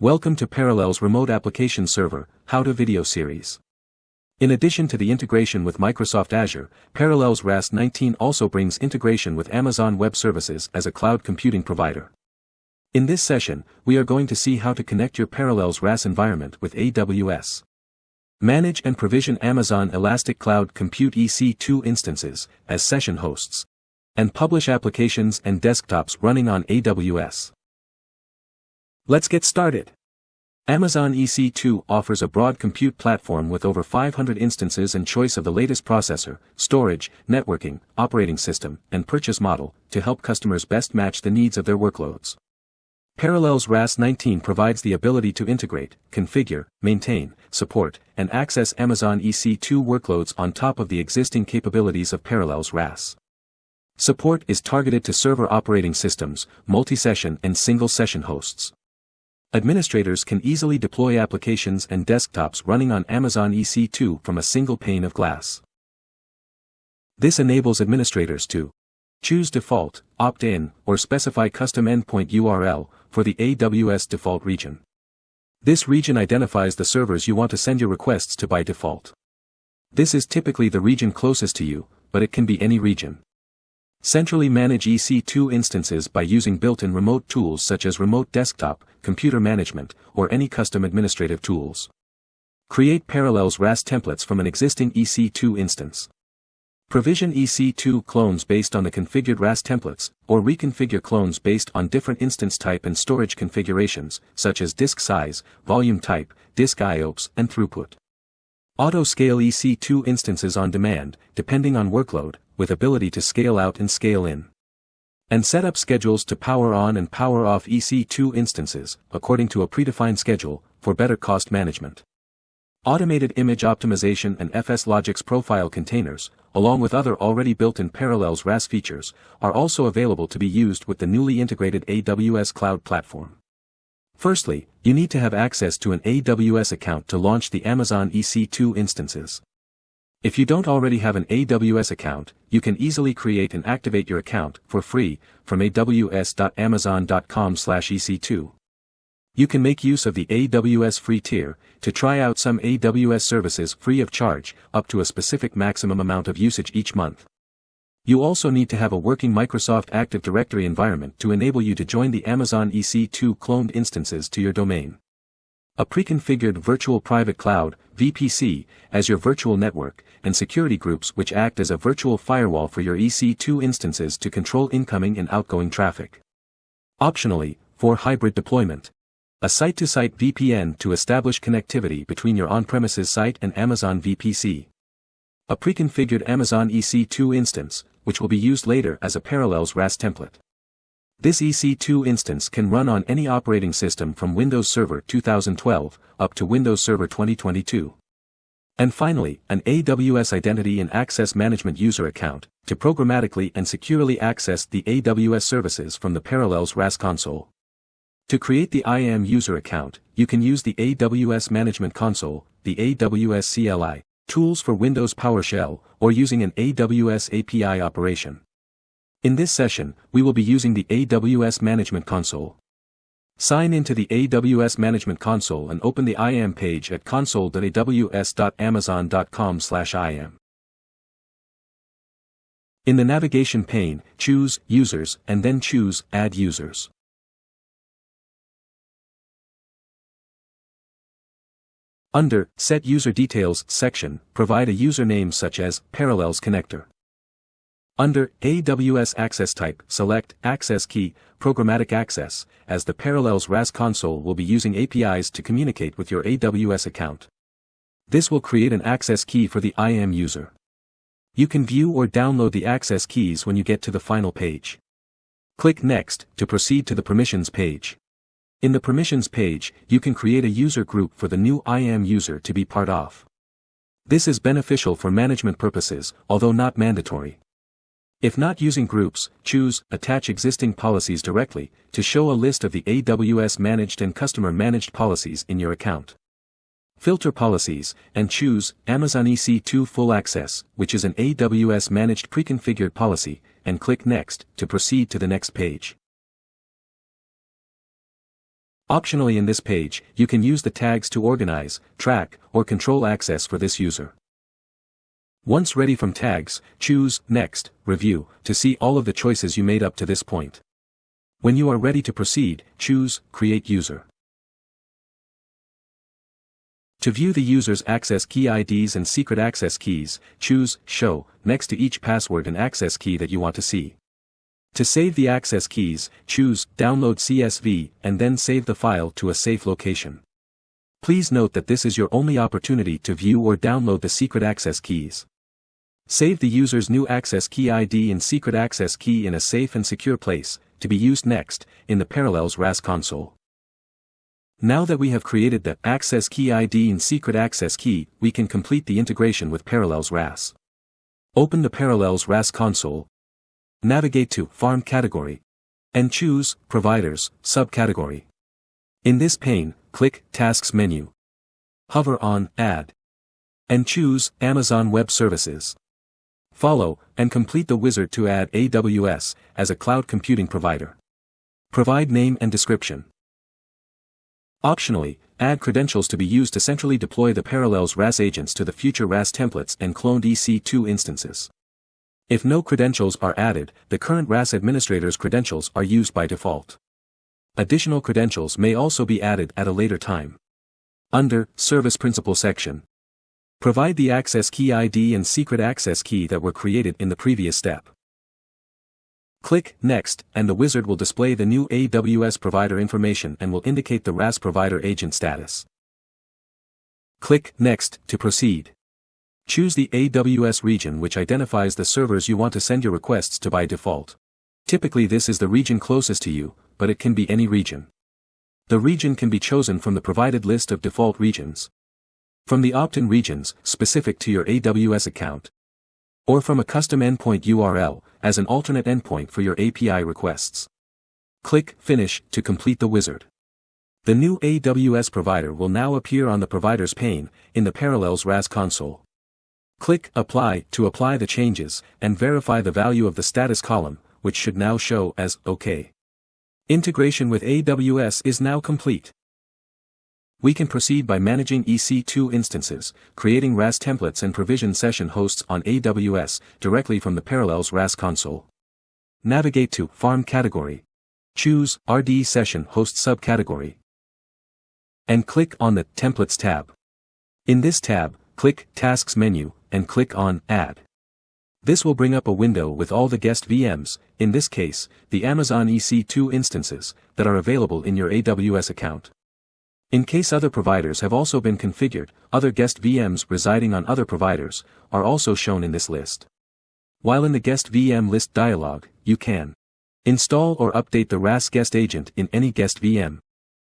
Welcome to Parallels Remote Application Server, How to Video Series. In addition to the integration with Microsoft Azure, Parallels RAS 19 also brings integration with Amazon Web Services as a cloud computing provider. In this session, we are going to see how to connect your Parallels RAS environment with AWS. Manage and provision Amazon Elastic Cloud Compute EC2 instances as session hosts. And publish applications and desktops running on AWS. Let's get started. Amazon EC2 offers a broad compute platform with over 500 instances and choice of the latest processor, storage, networking, operating system, and purchase model to help customers best match the needs of their workloads. Parallels RAS 19 provides the ability to integrate, configure, maintain, support, and access Amazon EC2 workloads on top of the existing capabilities of Parallels RAS. Support is targeted to server operating systems, multi-session and single-session hosts. Administrators can easily deploy applications and desktops running on Amazon EC2 from a single pane of glass. This enables administrators to choose default, opt-in, or specify custom endpoint URL for the AWS default region. This region identifies the servers you want to send your requests to by default. This is typically the region closest to you, but it can be any region. Centrally manage EC2 instances by using built-in remote tools such as Remote Desktop, Computer Management, or any custom administrative tools. Create Parallels RAS templates from an existing EC2 instance. Provision EC2 clones based on the configured RAS templates, or reconfigure clones based on different instance type and storage configurations, such as disk size, volume type, disk IOPS, and throughput. Auto-scale EC2 instances on demand, depending on workload, with ability to scale out and scale in. And set up schedules to power on and power off EC2 instances, according to a predefined schedule, for better cost management. Automated image optimization and FSLogix profile containers, along with other already built-in Parallels RAS features, are also available to be used with the newly integrated AWS Cloud Platform. Firstly, you need to have access to an AWS account to launch the Amazon EC2 instances. If you don't already have an AWS account, you can easily create and activate your account for free from aws.amazon.com/ec2. You can make use of the AWS free tier to try out some AWS services free of charge, up to a specific maximum amount of usage each month. You also need to have a working Microsoft Active Directory environment to enable you to join the Amazon EC2 cloned instances to your domain. A pre-configured virtual private cloud, VPC, as your virtual network, and security groups which act as a virtual firewall for your EC2 instances to control incoming and outgoing traffic. Optionally, for hybrid deployment. A site-to-site VPN to establish connectivity between your on-premises site and Amazon VPC. A pre-configured Amazon EC2 instance, which will be used later as a Parallels RAS template. This EC2 instance can run on any operating system from Windows Server 2012 up to Windows Server 2022. And finally, an AWS Identity and Access Management user account to programmatically and securely access the AWS services from the Parallels RAS console. To create the IAM user account, you can use the AWS Management Console, the AWS CLI, tools for Windows PowerShell, or using an AWS API operation. In this session, we will be using the AWS Management Console. Sign into the AWS Management Console and open the IAM page at console.aws.amazon.com/iam. In the navigation pane, choose Users and then choose Add Users. Under Set User Details section, provide a username such as Parallels Connector. Under AWS Access Type, select Access Key, Programmatic Access, as the Parallels RAS console will be using APIs to communicate with your AWS account. This will create an access key for the IAM user. You can view or download the access keys when you get to the final page. Click Next to proceed to the Permissions page. In the Permissions page, you can create a user group for the new IAM user to be part of. This is beneficial for management purposes, although not mandatory. If not using groups, choose Attach existing policies directly to show a list of the AWS managed and customer managed policies in your account. Filter policies, and choose Amazon EC2 Full Access, which is an AWS managed pre-configured policy, and click Next to proceed to the next page. Optionally in this page, you can use the tags to organize, track, or control access for this user. Once ready from tags, choose Next, Review, to see all of the choices you made up to this point. When you are ready to proceed, choose Create User. To view the user's access key IDs and secret access keys, choose Show, next to each password and access key that you want to see. To save the access keys, choose Download CSV and then save the file to a safe location. Please note that this is your only opportunity to view or download the secret access keys. Save the user's new access key ID and secret access key in a safe and secure place, to be used next, in the Parallels RAS console. Now that we have created the access key ID and secret access key, we can complete the integration with Parallels RAS. Open the Parallels RAS console. Navigate to Farm category. And choose Providers subcategory. In this pane, click Tasks menu. Hover on Add. And choose Amazon Web Services. Follow, and complete the wizard to add AWS as a cloud computing provider. Provide name and description. Optionally, add credentials to be used to centrally deploy the Parallels RAS agents to the future RAS templates and cloned EC2 instances. If no credentials are added, the current RAS administrator's credentials are used by default. Additional credentials may also be added at a later time. Under Service Principal section, provide the access key ID and secret access key that were created in the previous step. Click Next, and the wizard will display the new AWS provider information and will indicate the RAS provider agent status. Click Next to proceed. Choose the AWS region which identifies the servers you want to send your requests to by default. Typically this is the region closest to you, but it can be any region. The region can be chosen from the provided list of default regions. From the opt-in regions, specific to your AWS account, or from a custom endpoint URL, as an alternate endpoint for your API requests. Click Finish to complete the wizard. The new AWS provider will now appear on the provider's pane, in the Parallels RAS console. Click Apply to apply the changes, and verify the value of the status column, which should now show as OK. Integration with AWS is now complete. We can proceed by managing EC2 instances, creating RAS templates and provision session hosts on AWS directly from the Parallels RAS console. Navigate to Farm category. Choose RD Session Host subcategory. And click on the Templates tab. In this tab, click Tasks menu, and click on Add. This will bring up a window with all the guest VMs, in this case, the Amazon EC2 instances, that are available in your AWS account. In case other providers have also been configured, other guest VMs residing on other providers are also shown in this list. While in the guest VM list dialog, you can install or update the RAS guest agent in any guest VM.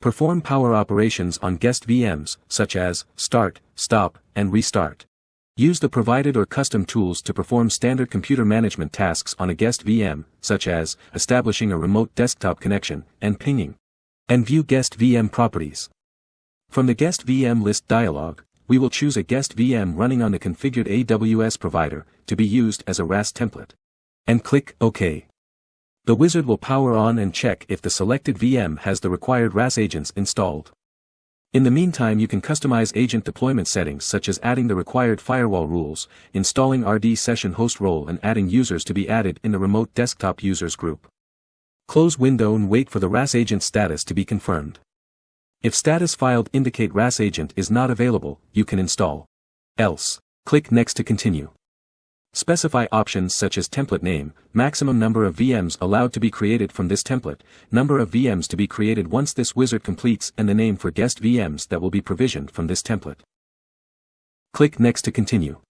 Perform power operations on guest VMs, such as start, stop, and restart. Use the provided or custom tools to perform standard computer management tasks on a guest VM, such as establishing a remote desktop connection and pinging. And view guest VM properties. From the Guest VM list dialog, we will choose a guest VM running on the configured AWS provider, to be used as a RAS template. And click OK. The wizard will power on and check if the selected VM has the required RAS agents installed. In the meantime you can customize agent deployment settings such as adding the required firewall rules, installing RD session host role and adding users to be added in the remote desktop users group. Close window and wait for the RAS agent status to be confirmed. If status filed indicate RAS agent is not available, you can install. Else, click Next to continue. Specify options such as template name, maximum number of VMs allowed to be created from this template, number of VMs to be created once this wizard completes and the name for guest VMs that will be provisioned from this template. Click Next to continue.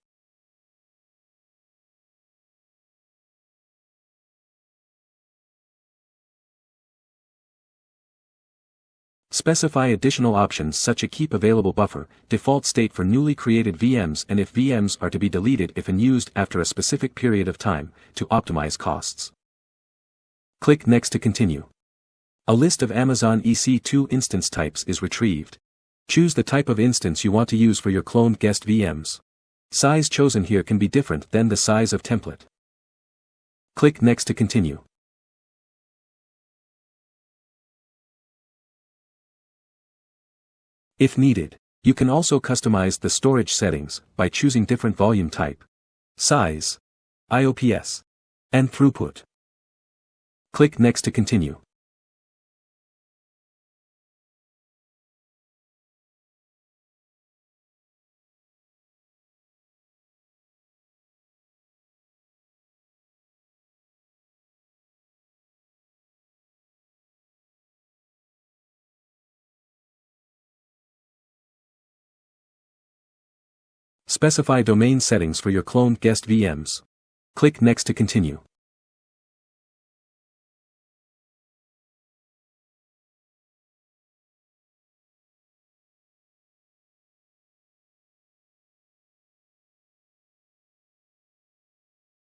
Specify additional options such as keep available buffer, default state for newly created VMs and if VMs are to be deleted if unused after a specific period of time, to optimize costs. Click Next to continue. A list of Amazon EC2 instance types is retrieved. Choose the type of instance you want to use for your cloned guest VMs. Size chosen here can be different than the size of template. Click Next to continue. If needed, you can also customize the storage settings by choosing different volume type, size, IOPS, and throughput. Click Next to continue. Specify domain settings for your cloned guest VMs. Click Next to continue.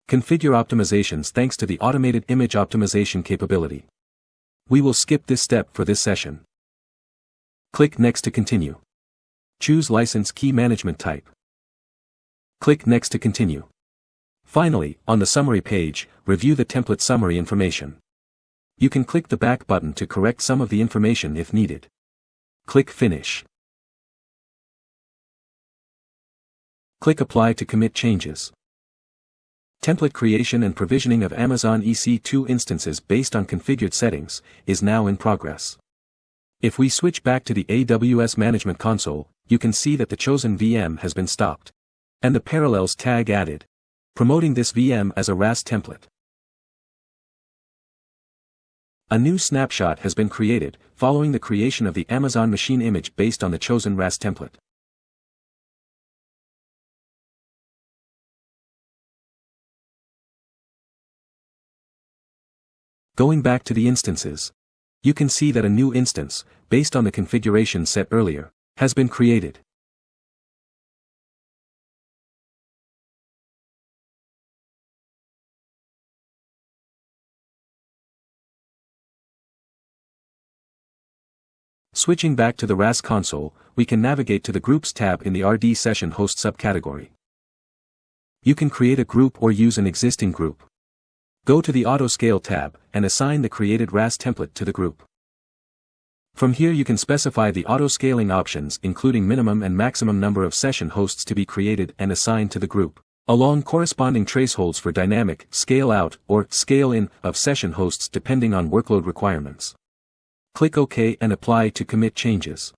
Configure optimizations thanks to the automated image optimization capability. We will skip this step for this session. Click Next to continue. Choose License Key Management Type. Click Next to continue. Finally, on the summary page, review the template summary information. You can click the back button to correct some of the information if needed. Click Finish. Click Apply to commit changes. Template creation and provisioning of Amazon EC2 instances based on configured settings is now in progress. If we switch back to the AWS Management Console, you can see that the chosen VM has been stopped. And the Parallels tag added, promoting this VM as a RAS template. A new snapshot has been created, following the creation of the Amazon machine image based on the chosen RAS template. Going back to the instances. You can see that a new instance, based on the configuration set earlier, has been created. Switching back to the RAS console, we can navigate to the Groups tab in the RD Session Host subcategory. You can create a group or use an existing group. Go to the Autoscale tab, and assign the created RAS template to the group. From here you can specify the auto-scaling options including minimum and maximum number of session hosts to be created and assigned to the group, along corresponding thresholds for dynamic, scale-out, or scale-in of session hosts depending on workload requirements. Click OK and apply to commit changes.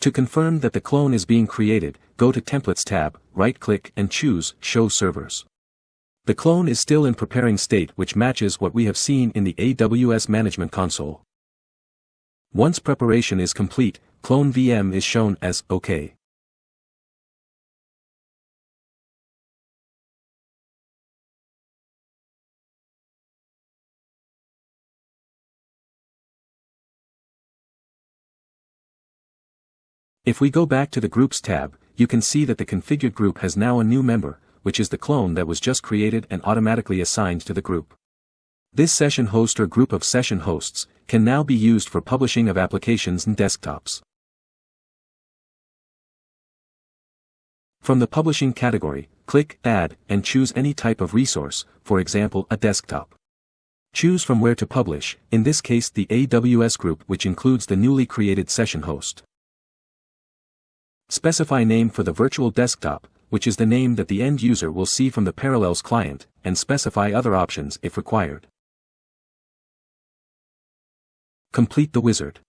To confirm that the clone is being created, go to Templates tab, right-click and choose Show Servers. The clone is still in preparing state which matches what we have seen in the AWS Management Console. Once preparation is complete, clone VM is shown as OK. If we go back to the Groups tab, you can see that the configured group has now a new member, which is the clone that was just created and automatically assigned to the group. This session host or group of session hosts can now be used for publishing of applications and desktops. From the Publishing category, click Add and choose any type of resource, for example a desktop. Choose from where to publish, in this case the AWS group which includes the newly created session host. Specify name for the virtual desktop, which is the name that the end user will see from the Parallels client, and specify other options if required. Complete the wizard.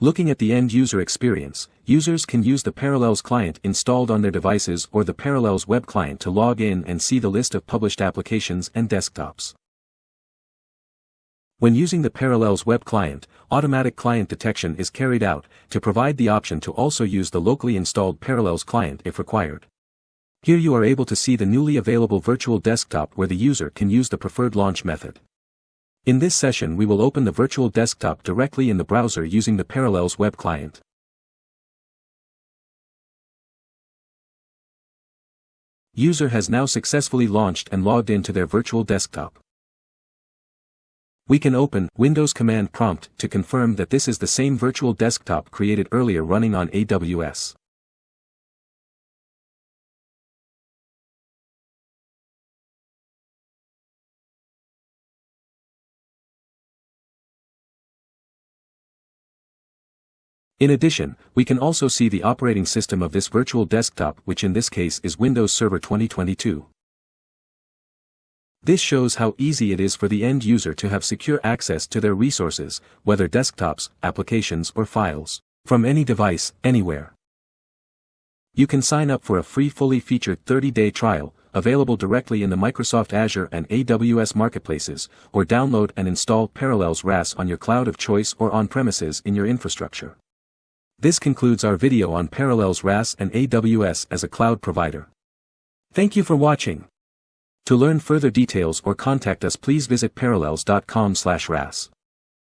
Looking at the end user experience, users can use the Parallels client installed on their devices or the Parallels web client to log in and see the list of published applications and desktops. When using the Parallels web client, automatic client detection is carried out to provide the option to also use the locally installed Parallels client if required. Here you are able to see the newly available virtual desktop where the user can use the preferred launch method. In this session we will open the virtual desktop directly in the browser using the Parallels web client. User has now successfully launched and logged into their virtual desktop. We can open Windows Command Prompt to confirm that this is the same virtual desktop created earlier running on AWS. In addition, we can also see the operating system of this virtual desktop which in this case is Windows Server 2022. This shows how easy it is for the end user to have secure access to their resources, whether desktops, applications or files, from any device, anywhere. You can sign up for a free fully featured 30-day trial, available directly in the Microsoft Azure and AWS marketplaces, or download and install Parallels RAS on your cloud of choice or on-premises in your infrastructure. This concludes our video on Parallels RAS and AWS as a cloud provider. Thank you for watching. To learn further details or contact us please visit parallels.com/ras.